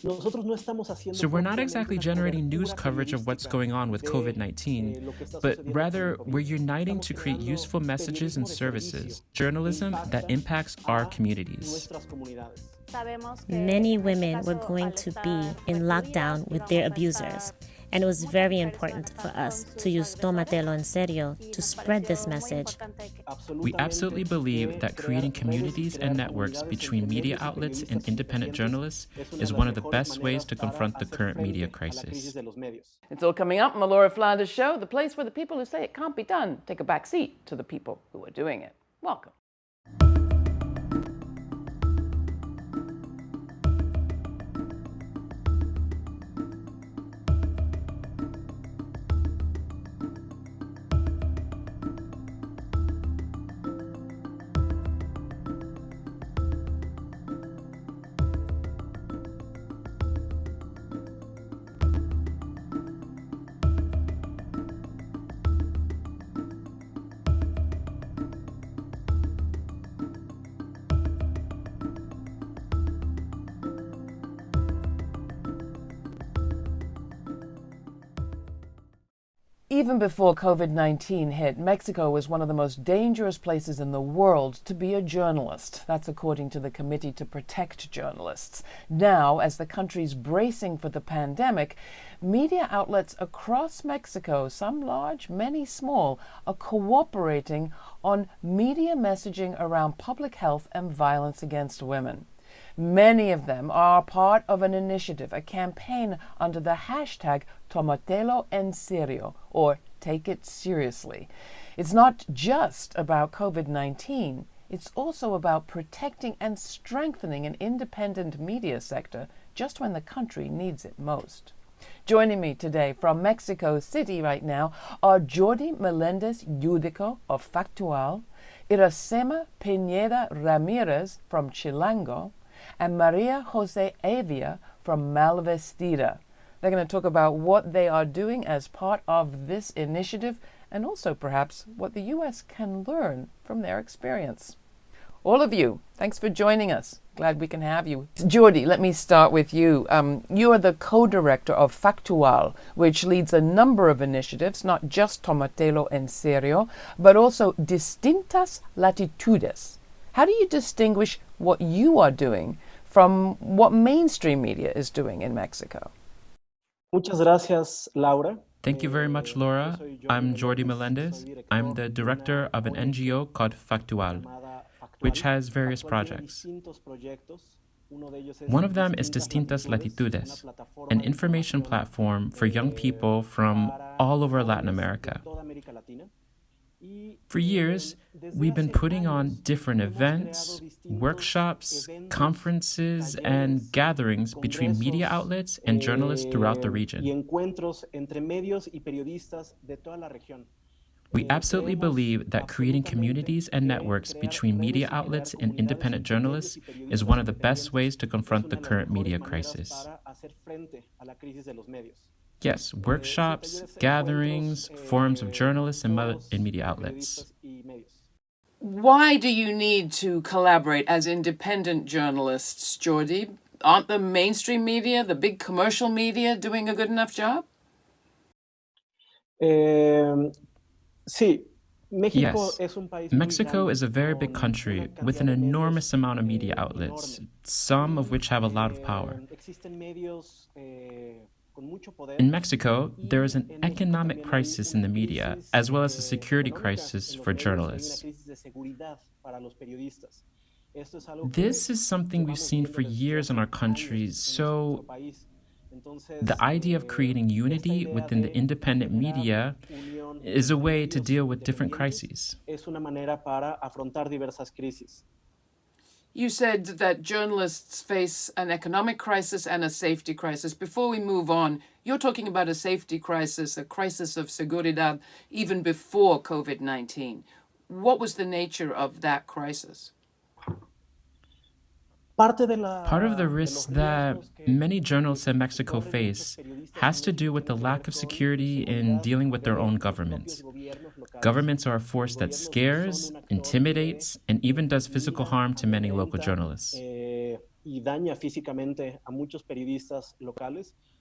So we're not exactly generating news coverage of what's going on with COVID 19, but rather we're uniting to create useful messages and services, journalism that impacts our communities. Many women were going to be in lockdown with their abusers. And it was very important for us to use Tómatelo en serio to spread this message. We absolutely believe that creating communities and networks between media outlets and independent journalists is one of the best ways to confront the current media crisis. It's all coming up on the Laura Flanders Show, the place where the people who say it can't be done take a back seat to the people who are doing it. Welcome. Even before COVID 19 hit, Mexico was one of the most dangerous places in the world to be a journalist. That's according to the Committee to Protect Journalists. Now, as the country's bracing for the pandemic, media outlets across Mexico, some large, many small, are cooperating on media messaging around public health and violence against women. Many of them are part of an initiative, a campaign under the hashtag Tómatelo en serio, or Take It Seriously. It's not just about COVID 19, it's also about protecting and strengthening an independent media sector just when the country needs it most. Joining me today from Mexico City right now are Jordi Melendez Yudico of Factual, Iracema Pineda Ramirez from Chilango, and Maria Jose Avia from Malvestida. They're going to talk about what they are doing as part of this initiative and also perhaps what the U.S. can learn from their experience. All of you, thanks for joining us. Glad we can have you. Jordi, let me start with you. Um, you are the co-director of Factual, which leads a number of initiatives, not just Tómatelo en serio, but also Distintas Latitudes. How do you distinguish what you are doing from what mainstream media is doing in Mexico? Muchas gracias, Laura. Thank you very much, Laura. I'm Jordi Melendez. I'm the director of an NGO called Factual, which has various projects. One of them is Distintas Latitudes, an information platform for young people from all over Latin America. For years, we've been putting on different events, workshops, conferences, and gatherings between media outlets and journalists throughout the region. We absolutely believe that creating communities and networks between media outlets and independent journalists is one of the best ways to confront the current media crisis. Yes, workshops, gatherings, forums of journalists and, and media outlets. Why do you need to collaborate as independent journalists, Jordi? Aren't the mainstream media, the big commercial media, doing a good enough job? Um, sí. yes, Mexico is a very big country with an enormous amount of media outlets, some of which have a lot of power. In Mexico, there is an economic crisis in the media, as well as a security crisis for journalists. This is something we've seen for years in our country, so the idea of creating unity within the independent media is a way to deal with different crises. You said that journalists face an economic crisis and a safety crisis. Before we move on, you're talking about a safety crisis, a crisis of seguridad, even before COVID-19. What was the nature of that crisis? Part of the risks that many journalists in Mexico face has to do with the lack of security in dealing with their own governments. Governments are a force that scares, intimidates, and even does physical harm to many local journalists.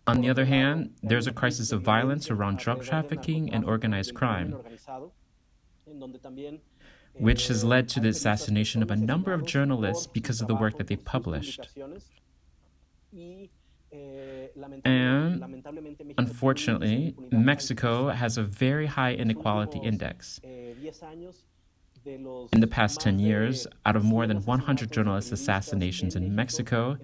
On the other hand, there's a crisis of violence around drug trafficking and organized crime, which has led to the assassination of a number of journalists because of the work that they published. And unfortunately, Mexico has a very high inequality index. In the past 10 years, out of more than 100 journalist assassinations in Mexico,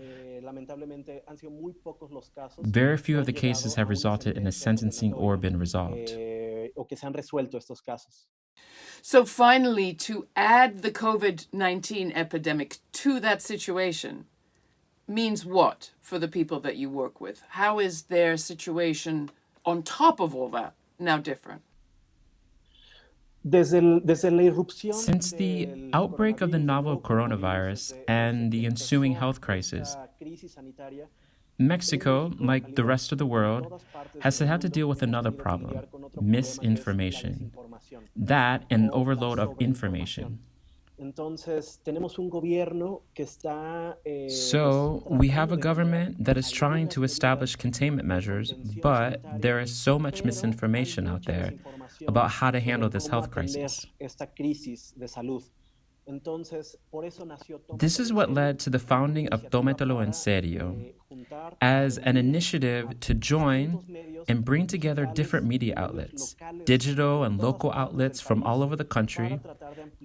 very few of the cases have resulted in a sentencing or been resolved. So finally, to add the COVID-19 epidemic to that situation means what for the people that you work with? How is their situation on top of all that now different? Since the outbreak of the novel coronavirus and the ensuing health crisis, Mexico, like the rest of the world, has had to deal with another problem misinformation. That and an overload of information. So, we have a government that is trying to establish containment measures, but there is so much misinformation out there about how to handle this health crisis. This is what led to the founding of Tómatelo en Serio as an initiative to join and bring together different media outlets, digital and local outlets from all over the country,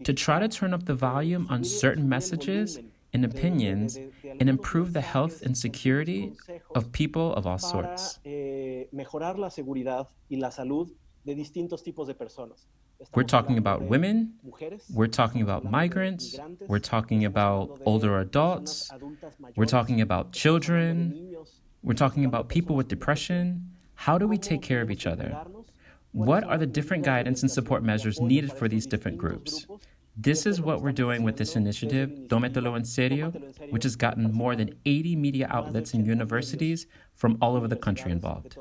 to try to turn up the volume on certain messages and opinions and improve the health and security of people of all sorts. We're talking about women, we're talking about migrants, we're talking about older adults, we're talking about children, we're talking about people with depression. How do we take care of each other? What are the different guidance and support measures needed for these different groups? This is what we're doing with this initiative, Tómatelo en Serio, which has gotten more than 80 media outlets and universities from all over the country involved.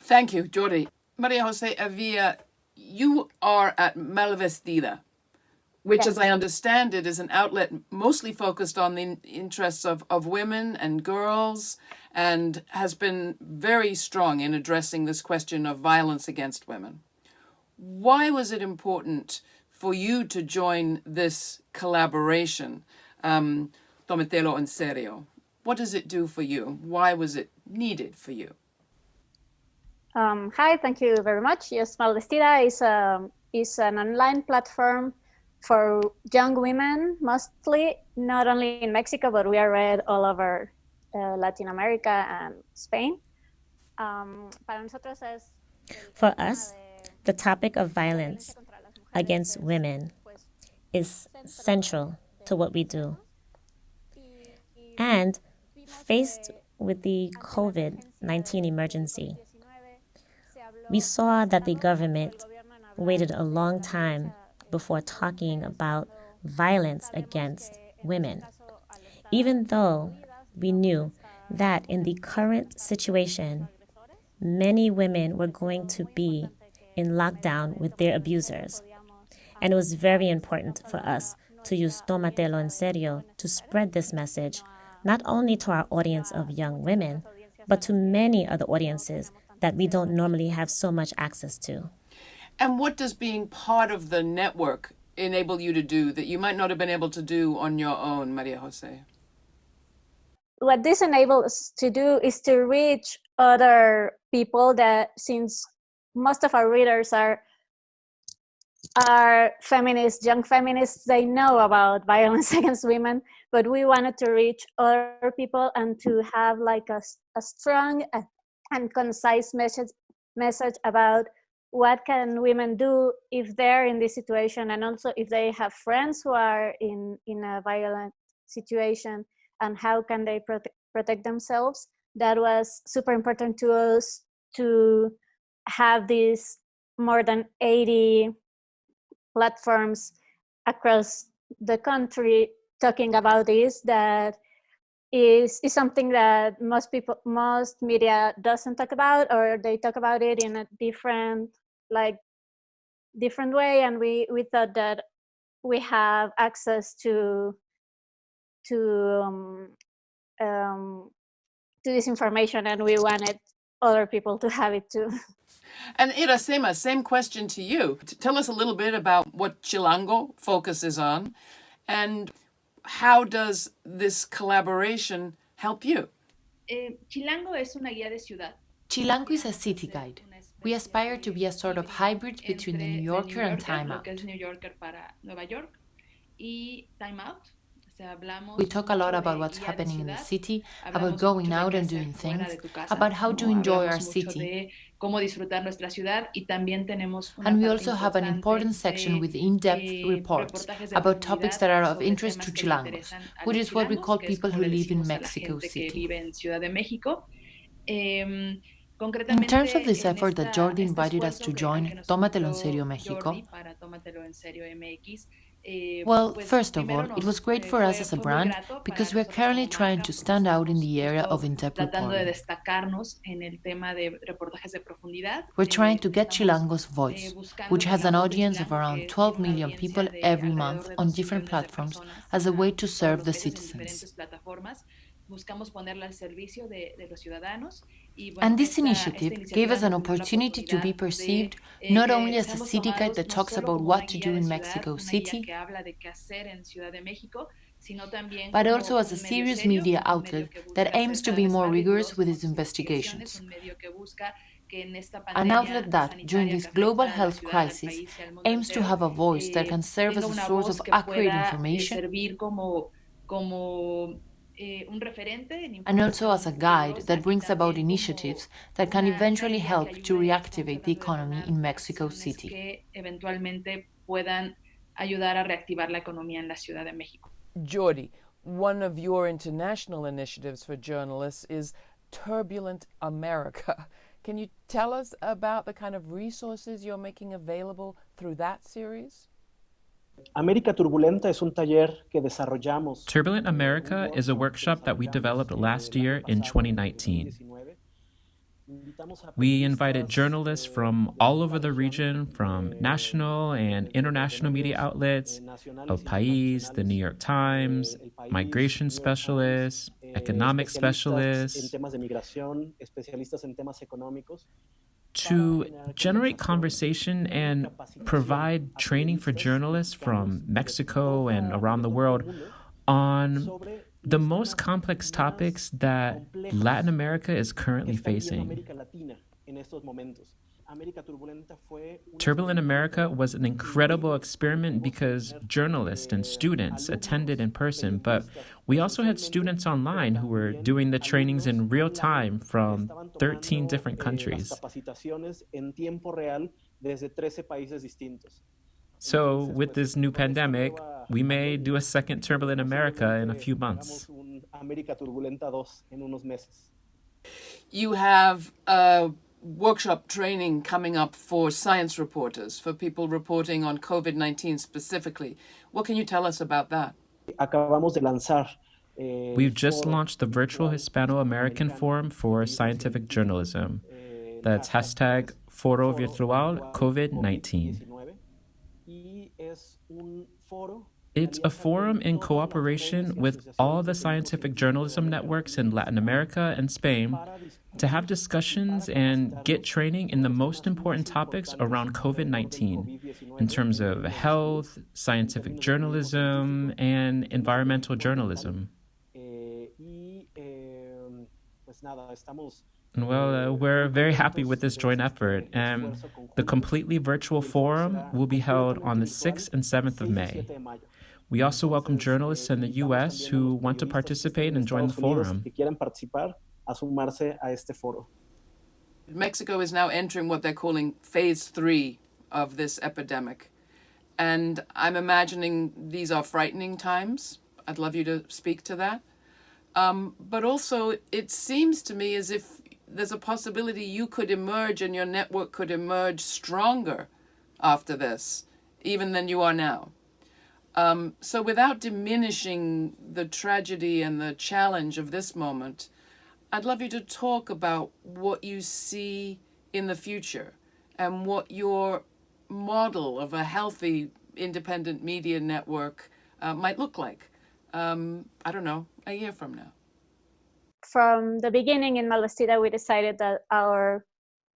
Thank you, Jordi. Maria Jose Avila, you are at Malvestida, which, yes. as I understand it, is an outlet mostly focused on the interests of, of women and girls and has been very strong in addressing this question of violence against women. Why was it important for you to join this collaboration, um, Tómatelo en Serio? What does it do for you? Why was it needed for you? Um, hi, thank you very much. Yes, Malvestida is, a, um, is an online platform for young women, mostly, not only in Mexico, but we are read all over uh, Latin America and Spain. Um, for us, the topic of violence against women is central to what we do. And faced with the COVID 19 emergency, we saw that the government waited a long time before talking about violence against women, even though we knew that in the current situation, many women were going to be in lockdown with their abusers. And it was very important for us to use Tómatelo en Serio to spread this message, not only to our audience of young women, but to many other audiences that we don't mm-hmm. normally have so much access to. And what does being part of the network enable you to do that you might not have been able to do on your own, Maria Jose? What this enables us to do is to reach other people that since most of our readers are are feminists, young feminists, they know about violence against women, but we wanted to reach other people and to have like a, a strong and concise message, message about what can women do if they're in this situation and also if they have friends who are in, in a violent situation and how can they prote protect themselves. That was super important to us to have these more than 80 platforms across the country talking about this that is is something that most people most media doesn't talk about or they talk about it in a different like different way and we we thought that we have access to to um, um, to this information, and we wanted other people to have it too. And Iracema, same question to you. Tell us a little bit about what Chilango focuses on and how does this collaboration help you? Eh, Chilango es una guía de ciudad. Chilango is a city guide. We aspire to be a sort of hybrid between the New Yorker and Time Out. New Yorker para Nueva York y Time Out we talk a lot about what's happening in the city, about going out and doing things, about how to enjoy our city. And we also have an important section with in-depth reports about topics that are of interest to Chilangos, which is what we call people who live in Mexico City. In terms of this effort that Jordi invited us to join, Tómatelo en Serio Mexico, Eh, well, first of all, it was great for us as a brand because we're currently trying to stand out in the area of in-depth reporting. We're trying to get Chilango's voice, which has an audience of around 12 million people every month on different platforms, as a way to serve the citizens. And this initiative gave us an opportunity to be perceived not only as a city guide that talks about what to do in Mexico City, but also as a serious media outlet that aims to be more rigorous with its investigations. An outlet that, during this global health crisis, aims to have a voice that can serve as a source of accurate information Eh, and also as a guide that brings about initiatives that can eventually help to reactivate the economy in Mexico City. Jordi, one of your international initiatives for journalists is Turbulent America. Can you tell us about the kind of resources you're making available through that series? América Turbulenta es un taller que desarrollamos. Turbulent America is a workshop that we developed last year in 2019. We invited journalists from all over the region, from national and international media outlets, El País, the New York Times, migration specialists, economic specialists, to generate conversation and provide training for journalists from Mexico and around the world on the most complex topics that Latin America is currently facing. Turbulent America was an incredible experiment because journalists and students attended in person, but we also had students online who were doing the trainings in real time from 13 different countries. So, with this new pandemic, we may do a second Turbulent America in a few months. You have uh, workshop training coming up for science reporters, for people reporting on COVID-19 specifically. What can you tell us about that? Acabamos de lanzar eh, We've just launched the virtual Hispano-American Forum for Scientific Journalism. That's hashtag Foro Virtual COVID-19. It's a forum in cooperation with all the scientific journalism networks in Latin America and Spain to have discussions and get training in the most important topics around COVID 19 in terms of health, scientific journalism, and environmental journalism. Well, uh, we're very happy with this joint effort, and the completely virtual forum will be held on the 6th and 7th of May. We also welcome journalists in the U.S. who want to participate and join the forum a sumarse a este foro. Mexico is now entering what they're calling phase three of this epidemic. And I'm imagining these are frightening times. I'd love you to speak to that. Um, but also, it seems to me as if there's a possibility you could emerge and your network could emerge stronger after this, even than you are now. Um, so without diminishing the tragedy and the challenge of this moment, I'd love you to talk about what you see in the future and what your model of a healthy independent media network uh, might look like. Um, I don't know, a year from now. From the beginning in Malvestida, we decided that our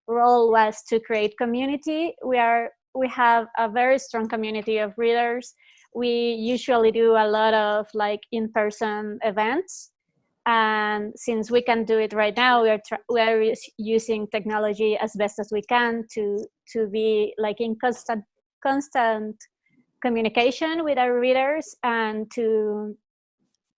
role was to create community. We are we have a very strong community of readers. We usually do a lot of like in-person events. And since we can do it right now, we are, we are using technology as best as we can to, to be like in constant, constant communication with our readers and to,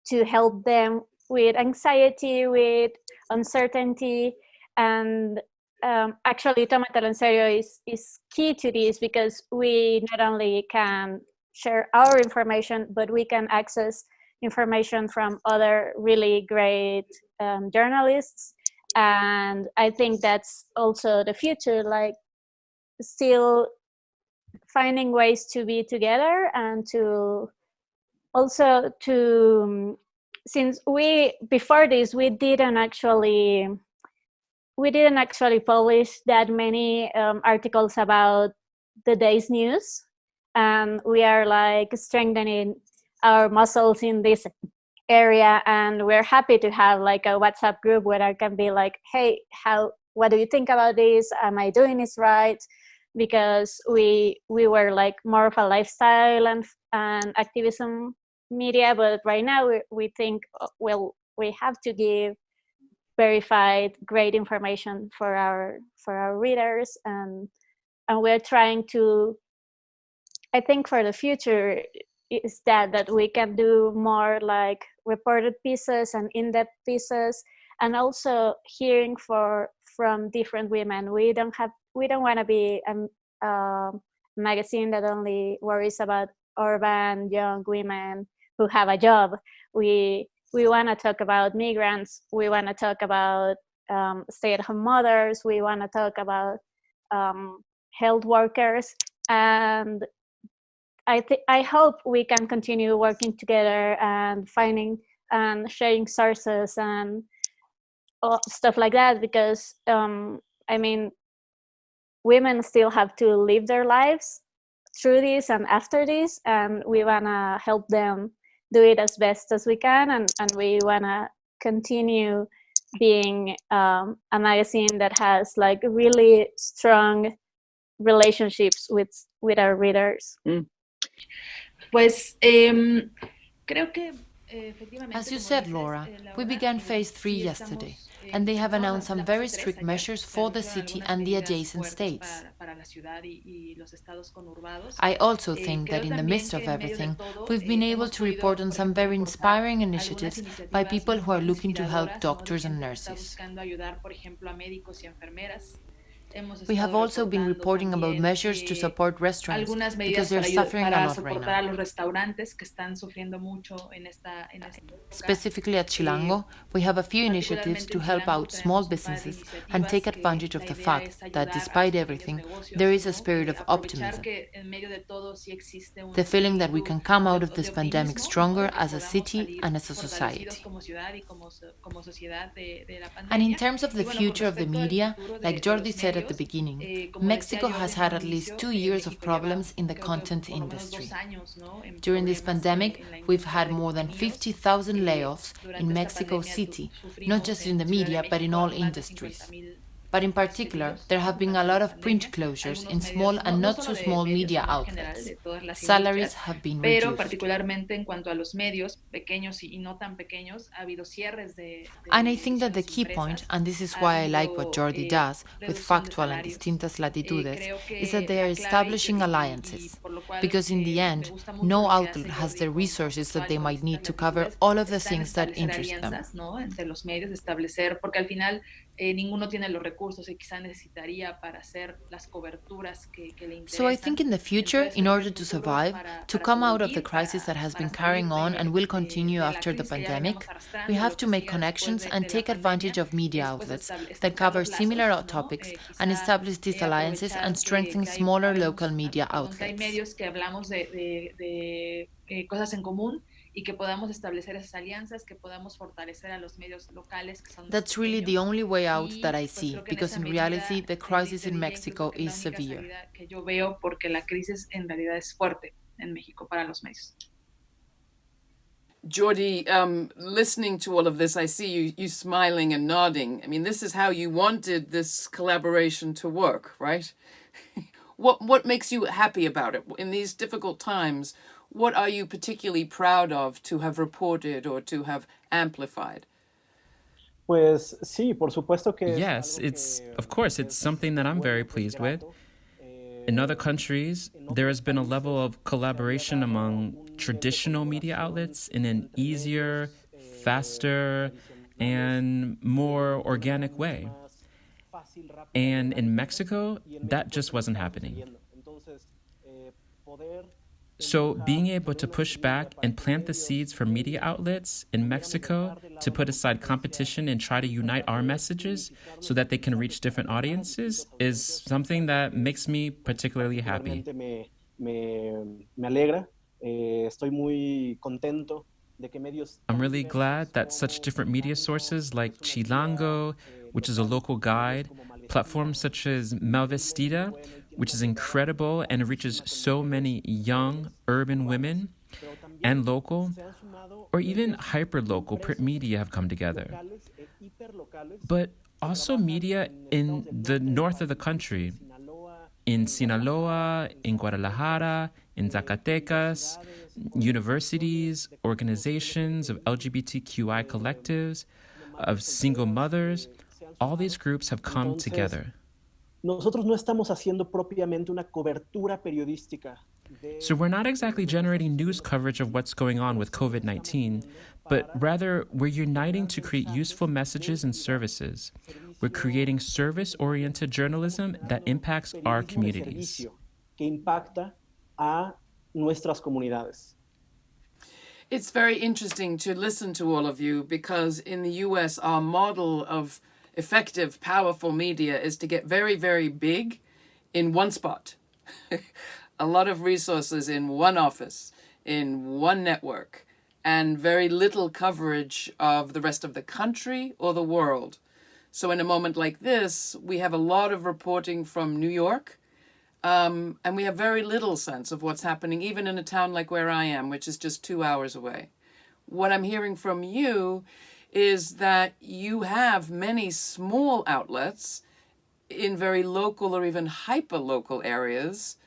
to help them with anxiety, with uncertainty, and um, actually Tómatelo en Serio is, is key to this because we not only can share our information, but we can access information from other really great um, journalists. And I think that's also the future, like still finding ways to be together and to also to, since we, before this, we didn't actually we didn't actually publish that many um, articles about the day's news and we are like strengthening our muscles in this area and we're happy to have like a whatsapp group where i can be like hey how what do you think about this? Am i doing this right? Because we we were like more of a lifestyle and and activism media but right now we, we think uh, well we have to give verified great information for our for our readers and and we're trying to i think for the future is that that we can do more like reported pieces and in-depth pieces and also hearing for from different women. We don't have we don't want to be a, a magazine that only worries about urban young women who have a job. We we want to talk about migrants, we want to talk about um, stay-at-home mothers, we want to talk about um, health workers, and I I hope we can continue working together and finding and sharing sources and stuff like that because um, I mean, women still have to live their lives through this and after this, and we wanna help them do it as best as we can and, and we want to continue being um, a magazine that has like really strong relationships with with our readers. Mm. Eh, as you said, Laura, eh, we began phase three yesterday, eh, and they have announced some very strict measures for the city and the adjacent states. I also think that in the midst of everything, we've been able to report on some very inspiring initiatives by people who are looking to help doctors and nurses. We have also been reporting about measures to support restaurants because they're suffering a lot right now. Specifically at Chilango, we have a few initiatives to help out small businesses and take advantage of the fact that despite everything, there is a spirit of optimism. The feeling that we can come out of this pandemic stronger as a city and as a society. And in terms of the future of the media, like Jordi said at the beginning, eh, Mexico has had at least two years of problems in the content industry. During this pandemic, we've had more than 50,000 layoffs in Mexico City, not just in the media, but in all industries. But in particular, there have been a lot of print closures in small and not so small media outlets. Salaries have been reduced. And I think that the key point, and this is why I like what Jordi eh, does with Factual and Distintas eh, Latitudes, is that they are establishing alliances. Because in the end, no outlet has the resources that they might need to cover all of the things that interest them. Eh, ninguno tiene los recursos que quizá necesitaría para hacer las coberturas que, que le interesan. So I think in the future, in order to survive, to come out of the crisis that has been carrying on and will continue after the pandemic, we have to make connections and take advantage of media outlets that cover similar topics and establish these alliances and strengthen smaller local media outlets. medios que hablamos de eh, cosas en común y que podamos establecer esas alianzas, que podamos fortalecer a los medios locales que son That's really the only way out that I see, because in reality the crisis in Mexico is severe. Que yo veo porque la crisis en realidad es fuerte en México para los medios. Jordi, um, listening to all of this, I see you, you smiling and nodding. I mean, this is how you wanted this collaboration to work, right? what what makes you happy about it in these difficult times? What are you particularly proud of to have reported or to have amplified? Pues sí, por supuesto que Yes, it's of course it's something that I'm very pleased with. In other countries, there has been a level of collaboration among traditional media outlets in an easier, faster, and more organic way. And in Mexico, that just wasn't happening. So, being able to push back and plant the seeds for media outlets in Mexico to put aside competition and try to unite our messages so that they can reach different audiences is something that makes me particularly happy. I'm really glad that such different media sources like Chilango, which is a local guide, platforms such as Malvestida, which is incredible and reaches so many young urban women and local or even hyper-local print media have come together. But also media in the north of the country, in Sinaloa, in Guadalajara, in Zacatecas, universities, organizations of LGBTQI collectives, of single mothers, all these groups have come together. Nosotros no estamos haciendo propiamente una cobertura periodística. So we're not exactly generating news coverage of what's going on with COVID 19, but rather we're uniting to create useful messages and services. We're creating service oriented journalism that impacts our communities. Que impacta a nuestras comunidades. It's very interesting to listen to all of you because in the US, our model of effective, powerful media is to get very, very big in one spot. a lot of resources in one office, in one network, and very little coverage of the rest of the country or the world. So in a moment like this, we have a lot of reporting from New York, um, and we have very little sense of what's happening, even in a town like where I am, which is just two hours away. What I'm hearing from you is that you have many small outlets in very local or even hyper-local areas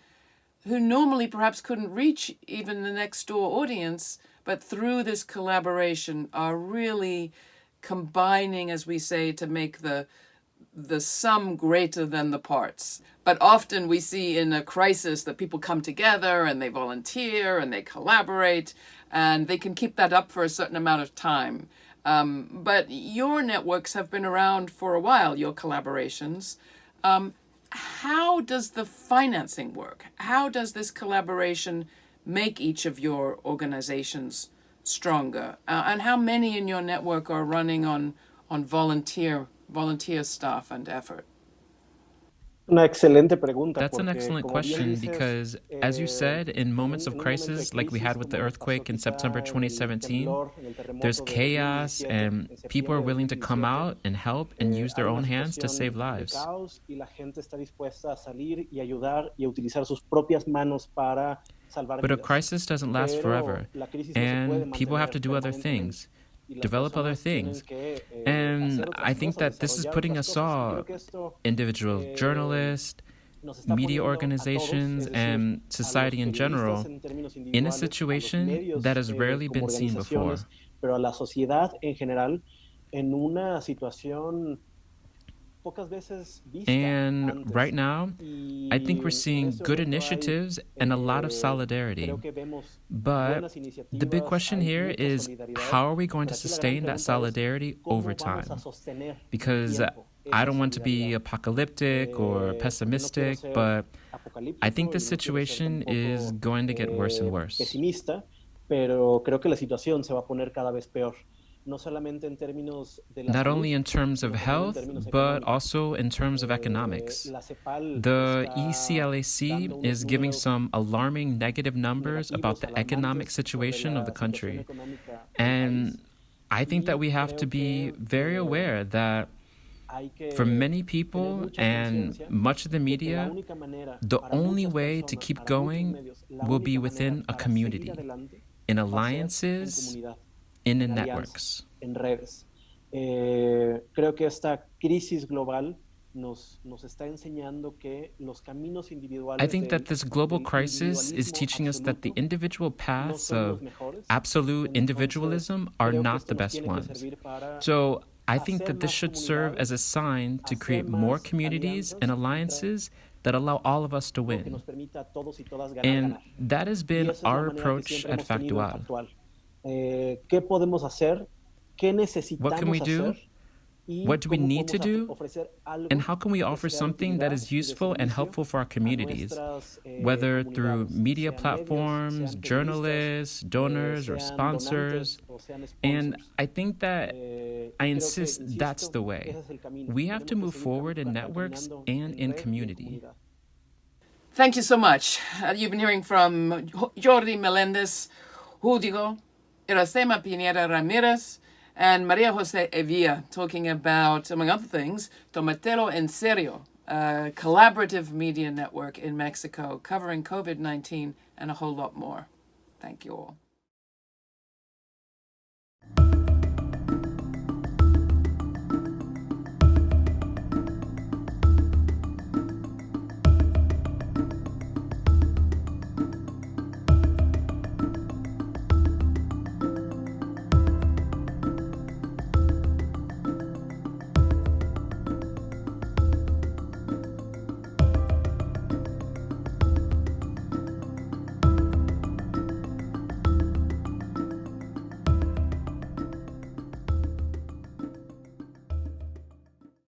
who normally perhaps couldn't reach even the next door audience, but through this collaboration are really combining, as we say, to make the the sum greater than the parts. But often we see in a crisis that people come together and they volunteer and they collaborate and they can keep that up for a certain amount of time. Um, but your networks have been around for a while, your collaborations. Um, how does the financing work? How does this collaboration make each of your organizations stronger? Uh, and how many in your network are running on, on volunteer, volunteer staff and effort? Una excelente pregunta. That's an excellent question because, as you said, in moments of crisis like we had with the earthquake in September 2017, there's chaos and people are willing to come out and help and use their own hands to save lives. But a crisis doesn't last forever, and people have to do other things develop other things. And I think that this is putting us all, individual journalists, media organizations, and society in general, in a situation that has rarely been seen before. And right now, I think we're seeing good initiatives and a lot of solidarity. But the big question here is how are we going to sustain that solidarity over time? Because I don't want to be apocalyptic or eh, pessimistic, but I think the situation is going to get worse and worse. Pero creo que la situación se va a poner cada vez peor. Not only in terms of health, but also in terms of economics. The ECLAC is giving some alarming negative numbers about the economic situation of the country. And I think that we have to be very aware that for many people and much of the media, the only way to keep going will be within a community in alliances, in networks. En redes. Eh, creo que esta crisis global nos, nos está enseñando que los caminos individuales I think that this global crisis is teaching us that the individual paths of absolute individualism are not the best ones. So I think that this should serve as a sign to create more communities and alliances that allow all of us to win. And that has been our approach at Factual. Eh, what can we do? What do we need to do? And how can we offer something that is useful and helpful for our communities, eh, whether through media platforms, journalists, donors, or sponsors? And I think that eh, I insist that's the way. We have to move forward in networks and in community. Thank you so much. Uh, you've been hearing from Jordi Melendez, Yudico, Iracema Pineda Ramirez, and Maria Jose Evia talking about, among other things, Tomatelo en Serio, a collaborative media network in Mexico covering COVID 19 and a whole lot more. Thank you all.